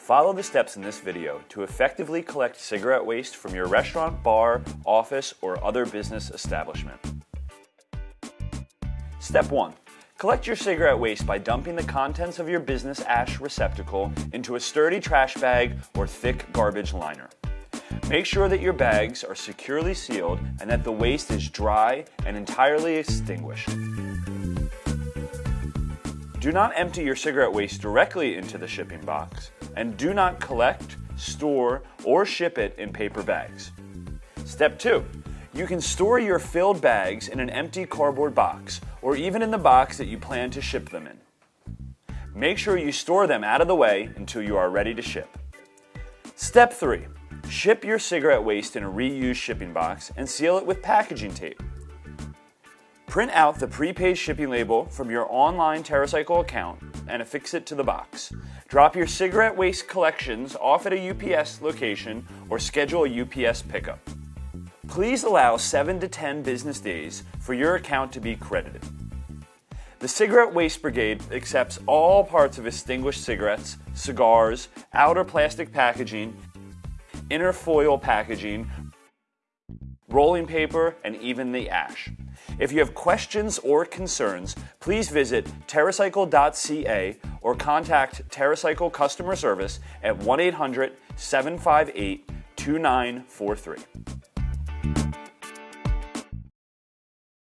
Follow the steps in this video to effectively collect cigarette waste from your restaurant, bar, office, or other business establishment. Step 1. Collect your cigarette waste by dumping the contents of your business ash receptacle into a sturdy trash bag or thick garbage liner. Make sure that your bags are securely sealed and that the waste is dry and entirely extinguished. Do not empty your cigarette waste directly into the shipping box, and do not collect, store, or ship it in paper bags. Step 2. You can store your filled bags in an empty cardboard box, or even in the box that you plan to ship them in. Make sure you store them out of the way until you are ready to ship. Step 3. Ship your cigarette waste in a reused shipping box and seal it with packaging tape. Print out the prepaid shipping label from your online TerraCycle account and affix it to the box. Drop your cigarette waste collections off at a UPS location or schedule a UPS pickup. Please allow 7 to 10 business days for your account to be credited. The Cigarette Waste Brigade accepts all parts of extinguished cigarettes, cigars, outer plastic packaging, inner foil packaging, rolling paper, and even the ash. If you have questions or concerns, please visit TerraCycle.ca or contact TerraCycle customer service at 1 800 758 2943.